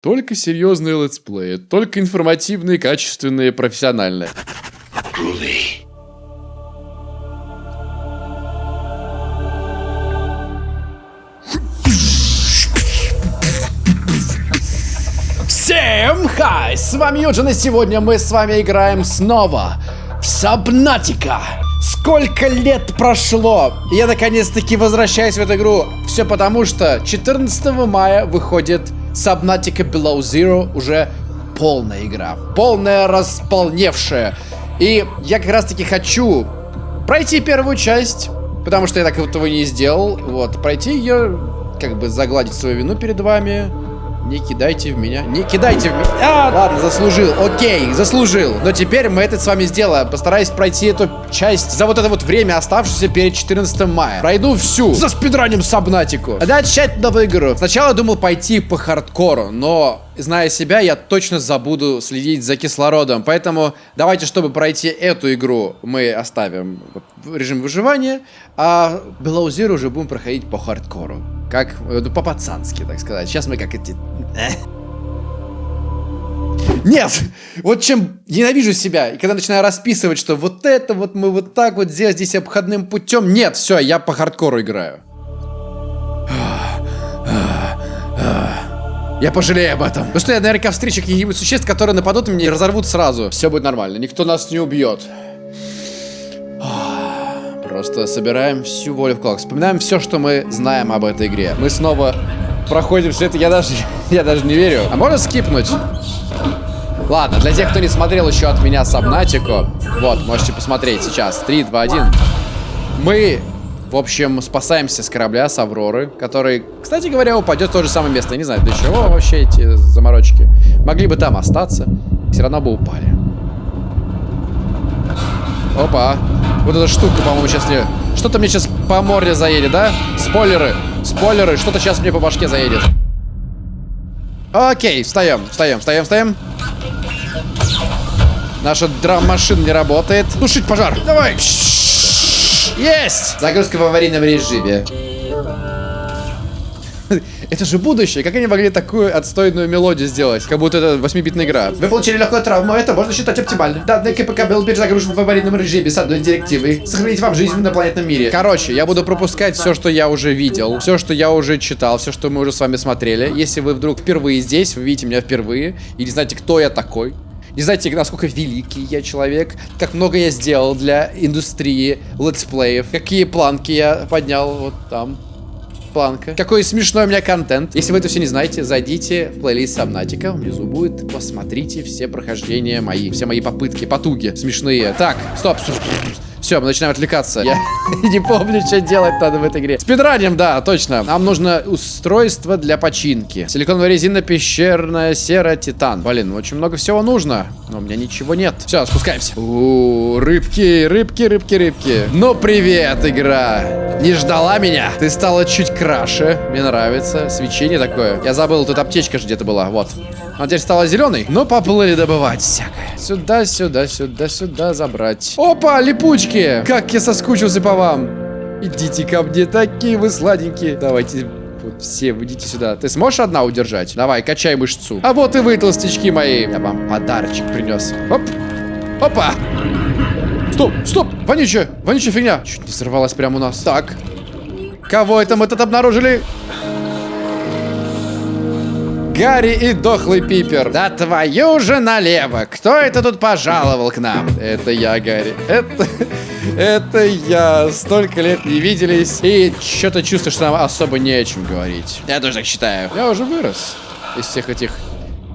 Только серьезные летсплеи, только информативные, качественные, профессиональные. Всем хай! С вами Юджин, и сегодня мы с вами играем снова в Сабнатика. Сколько лет прошло! Я наконец-таки возвращаюсь в эту игру. Все потому, что 14 мая выходит Subnautica Below Zero уже полная игра. Полная, располневшая. И я как раз-таки хочу пройти первую часть, потому что я так этого не сделал. Вот, пройти ее, как бы загладить свою вину перед вами. Не кидайте в меня. Не кидайте в меня. А, ладно, заслужил. Окей, заслужил. Но теперь мы это с вами сделаем. Постараюсь пройти эту часть за вот это вот время, оставшееся перед 14 мая. Пройду всю. За спидранем Сабнатику. А дальше тщательно выиграю. Сначала думал пойти по хардкору, но зная себя, я точно забуду следить за кислородом. Поэтому давайте, чтобы пройти эту игру, мы оставим режим выживания, а Below уже будем проходить по хардкору. Как, ну, по-пацански, так сказать. Сейчас мы как эти... Э. Нет! Вот чем ненавижу себя, и когда начинаю расписывать, что вот это вот мы вот так вот здесь, здесь обходным путем. Нет, все, я по хардкору играю. Я пожалею об этом. Ну что, я наверняка встречу каких-нибудь существ, которые нападут на меня и разорвут сразу. Все будет нормально, никто нас не убьет. Просто собираем всю волю в кулак. Вспоминаем все, что мы знаем об этой игре. Мы снова проходим все это. Я даже, я даже не верю. А можно скипнуть? Ладно, для тех, кто не смотрел еще от меня Сабнатику, вот, можете посмотреть сейчас. 3, 2, 1. Мы, в общем, спасаемся с корабля, с Авроры, который, кстати говоря, упадет в то же самое место. Я не знаю, для чего вообще эти заморочки. Могли бы там остаться, все равно бы упали. Опа. Вот эта штука, по-моему, сейчас мне... Что-то мне сейчас по морде заедет, да? Спойлеры. Спойлеры. Что-то сейчас мне по башке заедет. Окей, встаем, встаем, встаем, встаем. Наша драм-машина не работает. Тушить пожар. Давай. Есть! Загрузка в аварийном режиме. Это же будущее. Как они могли такую отстойную мелодию сделать? Как будто это 8-битная игра. Вы получили легкую травму, это можно считать оптимальным. Данный КПК был перезагружен в аварийном режиме с одной директивой. Сохранить вам жизнь в инопланетном мире. Короче, я буду пропускать все, что я уже видел, все, что я уже читал, все, что мы уже с вами смотрели. Если вы вдруг впервые здесь, вы видите меня впервые, и не знаете, кто я такой, не знаете, насколько великий я человек, как много я сделал для индустрии летсплеев, какие планки я поднял вот там планка. Какой смешной у меня контент. Если вы это все не знаете, зайдите в плейлист Сабнатика. Внизу будет. Посмотрите все прохождения мои. Все мои попытки, потуги смешные. Так, стоп, стоп, стоп. Все, мы начинаем отвлекаться. Я не помню, что делать надо в этой игре. Спидраним, да, точно. Нам нужно устройство для починки. Силиконовая резина, пещерная сера, титан. Блин, очень много всего нужно. Но у меня ничего нет. Все, спускаемся. У, рыбки, рыбки, рыбки, рыбки. Ну, привет, игра. Не ждала меня? Ты стала чуть краше. Мне нравится. Свечение такое. Я забыл, тут аптечка же где-то была. Вот. Она теперь стала зеленой. Ну, поплыли добывать всякое. Сюда, сюда, сюда, сюда забрать. Опа, липучки! Как я соскучился по вам. Идите ко мне, такие вы сладенькие. Давайте все, идите сюда. Ты сможешь одна удержать? Давай, качай мышцу. А вот и вы, толстячки мои. Я вам подарочек принес. Оп. Опа. Стоп, стоп, вонючая, вонючая фигня. Чуть не сорвалась прямо у нас. Так. Кого это мы тут обнаружили? Гарри и дохлый Пипер. Да твою же налево! Кто это тут пожаловал к нам? Это я, Гарри. Это... Это я. Столько лет не виделись. И что-то чувствую, что нам особо не о чем говорить. Я тоже так считаю. Я уже вырос из всех этих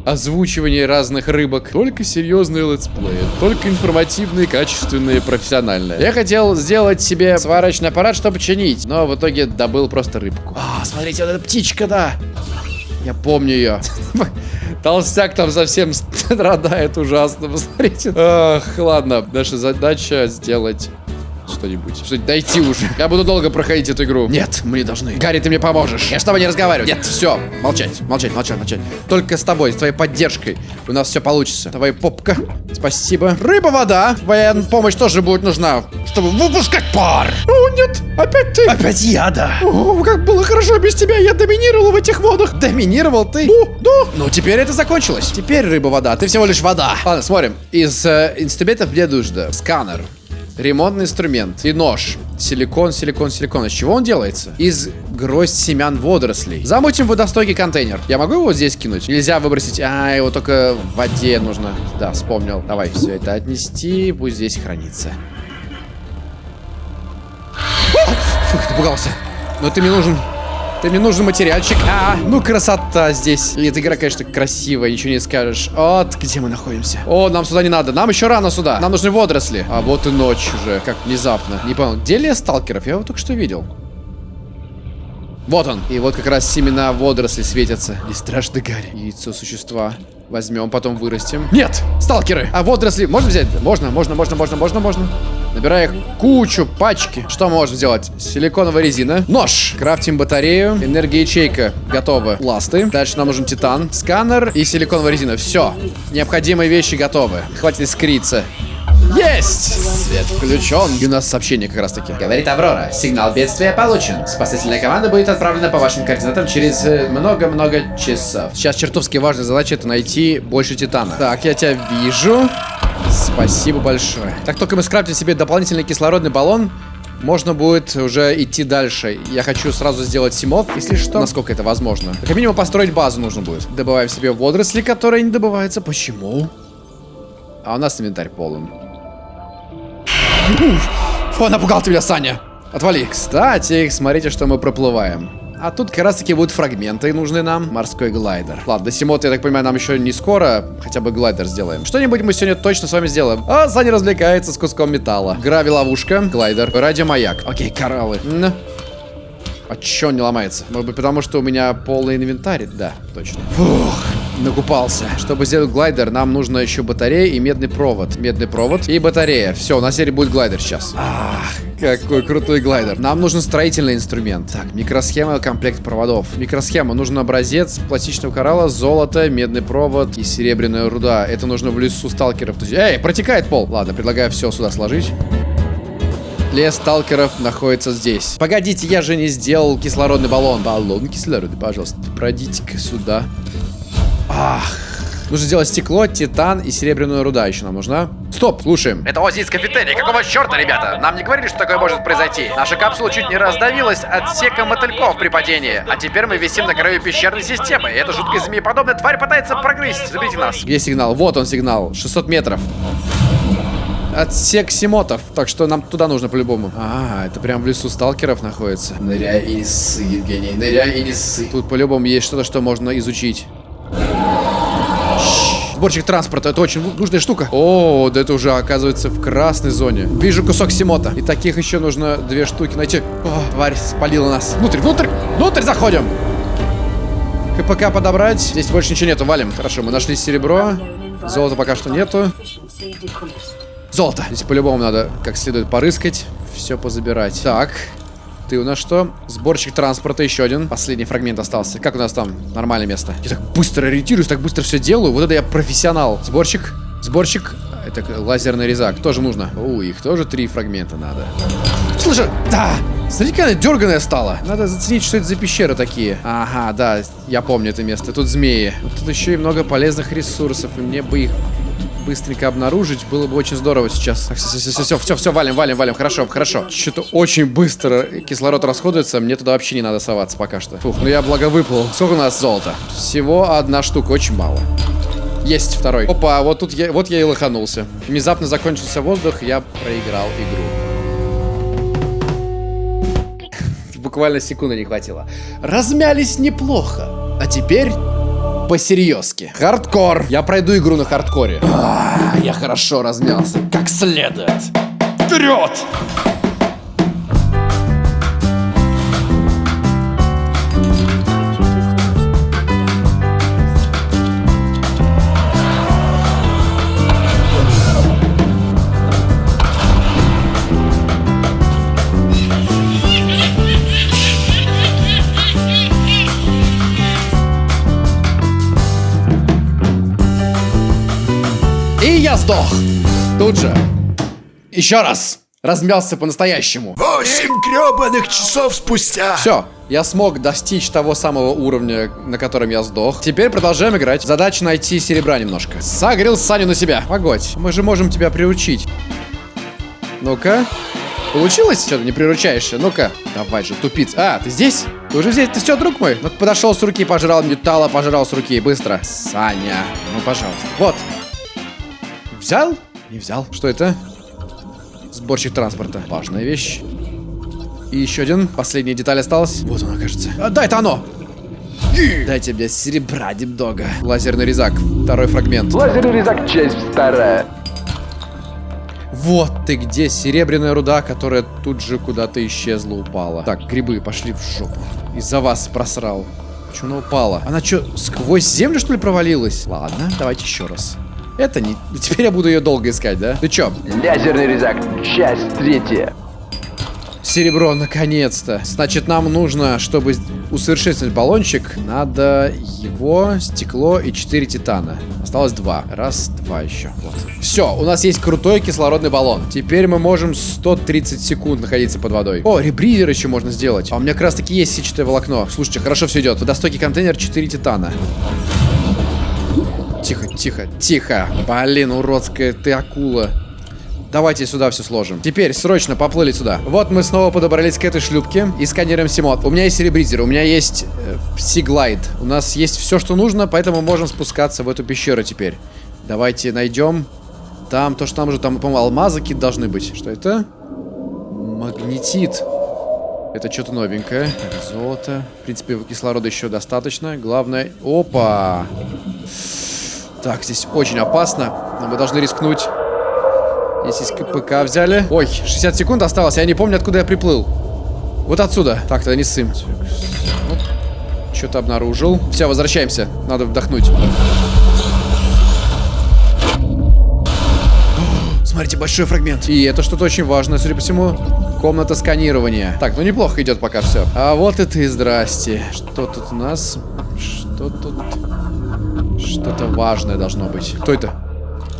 озвучиваний разных рыбок. Только серьезные летсплеи, только информативные, качественные, профессиональные. Я хотел сделать себе сварочный аппарат, чтобы чинить, но в итоге добыл просто рыбку. А, смотрите, вот эта птичка, да. Я помню ее. Толстяк там совсем страдает ужасно, посмотрите. Ах, ладно, наша задача сделать что-нибудь. Что-нибудь дойти уже. Я буду долго проходить эту игру. Нет, мы не должны. Гарри, ты мне поможешь. Я с тобой не разговариваю. Нет, все. Молчать, молчать, молчать, молчать. Только с тобой, с твоей поддержкой у нас все получится. Давай, попка. Спасибо. Рыба, вода. Твоя помощь тоже будет нужна, чтобы выпускать пар. О, нет, опять ты. Опять я, да. О, как было хорошо без тебя. Я доминировал в этих водах. Доминировал ты? Да, да. Ну, теперь это закончилось. Теперь рыба, вода. Ты всего лишь вода. Ладно, смотрим. Из э, инструментов мне нужно сканер. Ремонтный инструмент и нож. Силикон, силикон, силикон. Из чего он делается? Из гроздь семян водорослей. Замутим водостойкий контейнер. Я могу его здесь кинуть? Нельзя выбросить. А, его только в воде нужно. Да, вспомнил. Давай все это отнести. Пусть здесь хранится. Фух, напугался. Но ты мне нужен. Ты мне нужен материальчик. А, ну красота здесь. И эта игра, конечно, красивая, ничего не скажешь. Вот где мы находимся. О, нам сюда не надо. Нам еще рано сюда. Нам нужны водоросли. А вот и ночь уже, как внезапно. Не понял, где лес сталкеров? Я его только что видел. Вот он. И вот как раз семена водорослей светятся. И страшно Гарри. Яйцо существа. Возьмем, потом вырастим. Нет! Сталкеры! А водоросли можно взять? Можно, можно, можно, можно, можно, можно. Набирая их кучу, пачки. Что мы можем сделать? Силиконовая резина. Нож. Крафтим батарею. Энергоячейка. Готовы. Ласты. Дальше нам нужен титан. Сканер и силиконовая резина. Все. Необходимые вещи готовы. Хватит искриться. Есть! Свет включен. И у нас сообщение как раз таки. Говорит Аврора. Сигнал бедствия получен. Спасательная команда будет отправлена по вашим координатам через э, много-много часов. Сейчас чертовски важная задача это найти больше титана. Так, я тебя вижу. Спасибо большое. Как только мы скрафтим себе дополнительный кислородный баллон, можно будет уже идти дальше. Я хочу сразу сделать симов, если что, насколько это возможно. Как минимум построить базу нужно будет. Добываем себе водоросли, которые не добываются. Почему? А у нас инвентарь полон. Фу, напугал ты меня, Саня. Отвали. Кстати, смотрите, что мы проплываем. А тут как раз таки будут фрагменты нужны нам. Морской глайдер. Ладно, до Симота, я так понимаю, нам еще не скоро. Хотя бы глайдер сделаем. Что-нибудь мы сегодня точно с вами сделаем. А, Саня развлекается с куском металла. Грави-ловушка, глайдер, радиомаяк. Окей, кораллы. А чё он не ломается? Может быть, потому что у меня полный инвентарь? Да, точно. Фух, накупался. Чтобы сделать глайдер, нам нужно еще батарея и медный провод. Медный провод и батарея. Все, у нас теперь будет глайдер сейчас. Ах, какой крутой глайдер. Нам нужен строительный инструмент. Так, микросхема, комплект проводов. Микросхема. Нужен образец пластичного коралла, золото, медный провод и серебряная руда. Это нужно в лесу сталкеров. Эй, протекает пол. Ладно, предлагаю все сюда сложить. Лес сталкеров находится здесь. Погодите, я же не сделал кислородный баллон. Баллон кислорода, пожалуйста. Пройдите-ка сюда. Ах. Нужно сделать стекло, титан и серебряная руда еще нам нужна. Стоп, слушаем. Это Ози из кафетерии. Какого черта, ребята? Нам не говорили, что такое может произойти. Наша капсула чуть не раздавилась от сека мотыльков при падении. А теперь мы висим на краю пещерной системы. И эта жуткая змееподобная тварь пытается прогрызть. Заберите нас. Где сигнал? Вот он сигнал. 600 метров. Отсек Симотов. Так что нам туда нужно по-любому. А, это прям в лесу сталкеров находится. Ныряй и не ссы, Евгений. Ныряй и не ссы. Тут по-любому есть что-то, что можно изучить. Сборщик транспорта, это очень нужная штука. О, да это уже оказывается в красной зоне. Вижу кусок Симота. И таких еще нужно две штуки найти. О, тварь спалила нас. Внутрь, внутрь, внутрь заходим. КПК подобрать. Здесь больше ничего нету, валим. Хорошо, мы нашли серебро. Золота пока что нету. Золото. Здесь по-любому надо как следует порыскать. Все позабирать. Так. Ты у нас что? Сборщик транспорта, еще один. Последний фрагмент остался. Как у нас там? Нормальное место. Я так быстро ориентируюсь, так быстро все делаю. Вот это я профессионал. Сборщик. Сборщик. Это лазерный резак. Тоже нужно. У, их тоже три фрагмента надо. Слушай, да! Смотри, какая она дерганая стала. Надо заценить, что это за пещеры такие. Ага, да, я помню это место. Тут змеи. Тут еще и много полезных ресурсов. И мне бы их быстренько обнаружить. Было бы очень здорово сейчас. Все, все, все, все, все, все, валим, валим, валим. Хорошо, хорошо. Что-то очень быстро кислород расходуется. Мне туда вообще не надо соваться пока что. Фух, ну я благо выплыл. Сколько у нас золота? Всего одна штука, очень мало. Есть второй. Опа, вот тут я, вот я и лоханулся. Внезапно закончился воздух, я проиграл игру. Буквально секунды не хватило. Размялись неплохо. А теперь посерьезки. Хардкор. Я пройду игру на хардкоре. А, я хорошо размялся. Как следует. Вперед! Сдох. Тут же. Еще раз. Размялся по-настоящему. Восемь гребаных часов спустя. Все, я смог достичь того самого уровня, на котором я сдох. Теперь продолжаем играть. Задача найти серебра немножко. Согрел Саню на себя. Погодь, мы же можем тебя приручить. Ну-ка. Получилось? Что ты не приручаешься? Ну-ка. Давай же, тупиц. А, ты здесь? Ты уже здесь? Ты все, друг мой? Ну подошел с руки, пожрал металла, пожрал с руки. Быстро. Саня. Ну, пожалуйста. Вот. Взял? Не взял. Что это? Сборщик транспорта. Важная вещь. И еще один. Последняя деталь осталась. Вот она, кажется. А, да, это оно! Дайте мне серебра, немного. Лазерный резак. Второй фрагмент. Лазерный резак, часть вторая. Вот ты где, серебряная руда, которая тут же куда-то исчезла, упала. Так, грибы пошли в жопу. Из-за вас просрал. Почему она упала? Она что, сквозь землю, что ли, провалилась? Ладно, давайте еще раз. Это не... Теперь я буду ее долго искать, да? Ты чё? Лазерный резак, часть третья. Серебро, наконец-то. Значит, нам нужно, чтобы усовершенствовать баллончик, надо его, стекло и 4 титана. Осталось 2. Раз, два еще. Вот. Все, у нас есть крутой кислородный баллон. Теперь мы можем 130 секунд находиться под водой. О, ребризер еще можно сделать. А у меня как раз таки есть сетчатое волокно. Слушайте, хорошо все идет. Водостойкий контейнер 4 титана. Тихо, тихо, тихо. Блин, уродская ты акула. Давайте сюда все сложим. Теперь срочно поплыли сюда. Вот мы снова подобрались к этой шлюпке и сканируем Симот. У меня есть серебризер, у меня есть э, Сиглайд. У нас есть все, что нужно, поэтому можем спускаться в эту пещеру теперь. Давайте найдем. Там, то, что там уже, там, по-моему, алмазы какие-то должны быть. Что это? Магнетит. Это что-то новенькое. Золото. В принципе, кислорода еще достаточно. Главное... Опа! Так, здесь очень опасно. Но мы должны рискнуть. Здесь КПК взяли. Ой, 60 секунд осталось. Я не помню, откуда я приплыл. Вот отсюда. Так, тогда не ссым. Что-то обнаружил. Все, возвращаемся. Надо вдохнуть. Смотрите, большой фрагмент. И это что-то очень важное, судя по всему. Комната сканирования. Так, ну неплохо идет пока все. А вот и ты, здрасте. Что тут у нас? Что тут? Что-то важное должно быть. Кто это?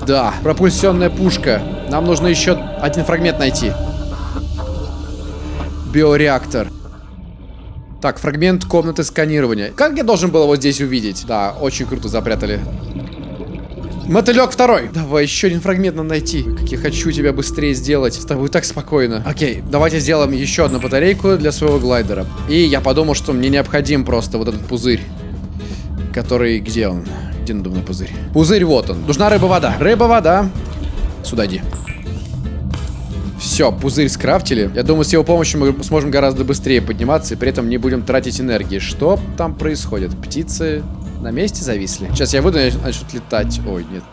Да, пропульсионная пушка. Нам нужно еще один фрагмент найти. Биореактор. Так, фрагмент комнаты сканирования. Как я должен был его здесь увидеть? Да, очень круто запрятали. Мотылек второй. Давай, еще один фрагмент надо найти. Как я хочу тебя быстрее сделать. С тобой так спокойно. Окей, давайте сделаем еще одну батарейку для своего глайдера. И я подумал, что мне необходим просто вот этот пузырь. Который... Где он? Где надувной пузырь? Пузырь вот он. Нужна рыба-вода. Рыба-вода. Сюда иди. Все, пузырь скрафтили. Я думаю, с его помощью мы сможем гораздо быстрее подниматься и при этом не будем тратить энергии. Что там происходит? Птицы на месте зависли? Сейчас я выйду и начнут летать. Ой, нет.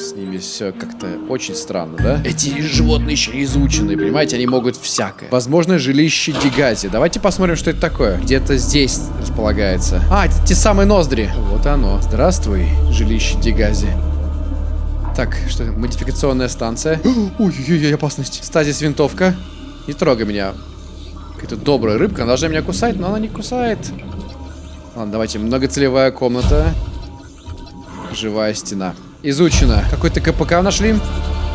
С ними все как-то очень странно, да? Эти животные еще не изучены, понимаете? Они могут всякое. Возможно, жилище Дигази. Давайте посмотрим, что это такое. Где-то здесь располагается. А, это те самые ноздри. Вот оно. Здравствуй, жилище Дигази. Так, что это? Модификационная станция. Ой-ой-ой, опасность. Стазис винтовка. Не трогай меня. Какая-то добрая рыбка. Она должна меня кусать, но она не кусает. Ладно, давайте. Многоцелевая комната. Живая стена. Изучено. Какой-то КПК нашли.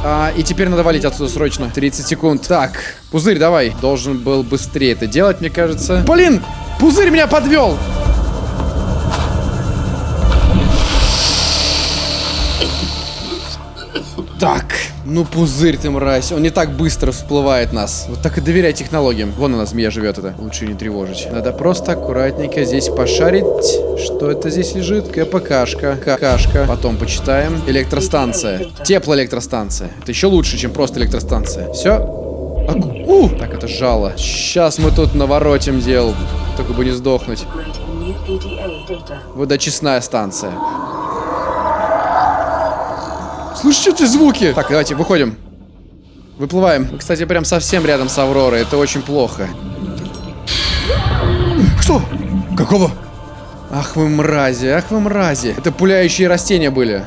А, и теперь надо валить отсюда срочно. 30 секунд. Так, пузырь, давай. Должен был быстрее это делать, мне кажется. Блин! Пузырь меня подвел! Так, ну пузырь ты, мразь. Он не так быстро всплывает нас. Вот так и доверяй технологиям. Вон она, змея живет это. Лучше не тревожить. Надо просто аккуратненько здесь пошарить. Что это здесь лежит? КПКшка. Какашка. Потом почитаем. Электростанция. Теплоэлектростанция. Это еще лучше, чем просто электростанция. Все. А, у! Так, это жало. Сейчас мы тут наворотим дел. Только бы не сдохнуть. Водочистная станция. Слышите звуки? Так, давайте, выходим. Выплываем. Мы, кстати, прям совсем рядом с Авророй. Это очень плохо. Что? Какого? Ах вы мрази, ах вы мрази. Это пуляющие растения были.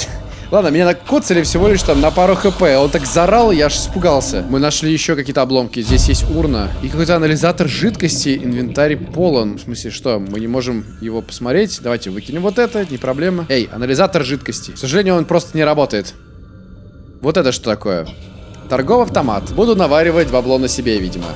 Ладно, меня накоцали всего лишь там на пару хп. Он так зарал, я аж испугался. Мы нашли еще какие-то обломки. Здесь есть урна. И какой-то анализатор жидкости. Инвентарь полон. В смысле, что? Мы не можем его посмотреть. Давайте выкинем вот это, не проблема. Эй, анализатор жидкости. К сожалению, он просто не работает. Вот это что такое? Торговый автомат. Буду наваривать бабло на себе, видимо.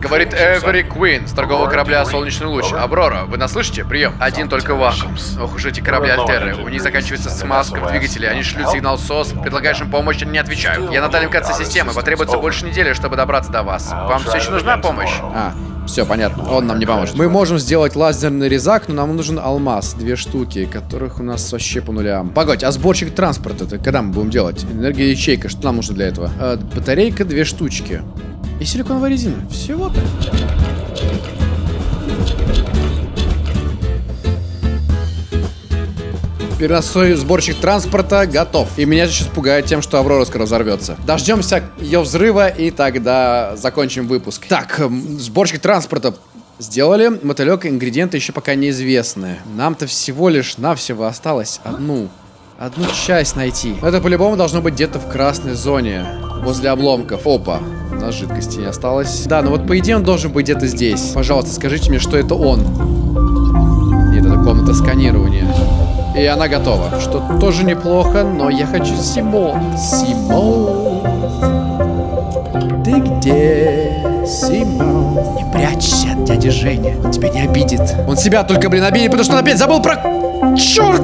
Говорит Эвери Куин с торгового корабля «Солнечный луч». Аврора, вы нас слышите? Прием. Один только вакуум. Ох уж эти корабли Альтеры. У них заканчивается смазка в двигателе. Они шлют сигнал СОС. Предлагаешь им помощь, они не отвечают. Я на дальнем конце системы. Потребуется больше недели, чтобы добраться до вас. Вам все еще нужна помощь? А, все, понятно. Он нам не поможет. Мы можем сделать лазерный резак, но нам нужен алмаз. Две штуки, которых у нас вообще по нулям. Погодь, а сборщик транспорта это когда мы будем делать? Энергия ячейка, что нам нужно для этого? Э, батарейка, две штучки. И силиконовая резина. Всего-то. Переносной сборщик транспорта готов. И меня сейчас пугает тем, что Аврора скоро взорвется. Дождемся ее взрыва и тогда закончим выпуск. Так, эм, сборщик транспорта сделали. Мотылек, ингредиенты еще пока неизвестны. Нам-то всего лишь навсего осталось одну. Одну часть найти. Это по-любому должно быть где-то в красной зоне. Возле обломков. Опа. У нас жидкости не осталось. Да, ну вот по идее он должен быть где-то здесь. Пожалуйста, скажите мне, что это он. Нет, это комната сканирования. И она готова. Что тоже неплохо, но я хочу Симон. Симон. Ты где, Симон? Не прячься от дяди Женя. Тебя не обидит. Он себя только, блин, обидит, потому что он опять забыл про... Черт!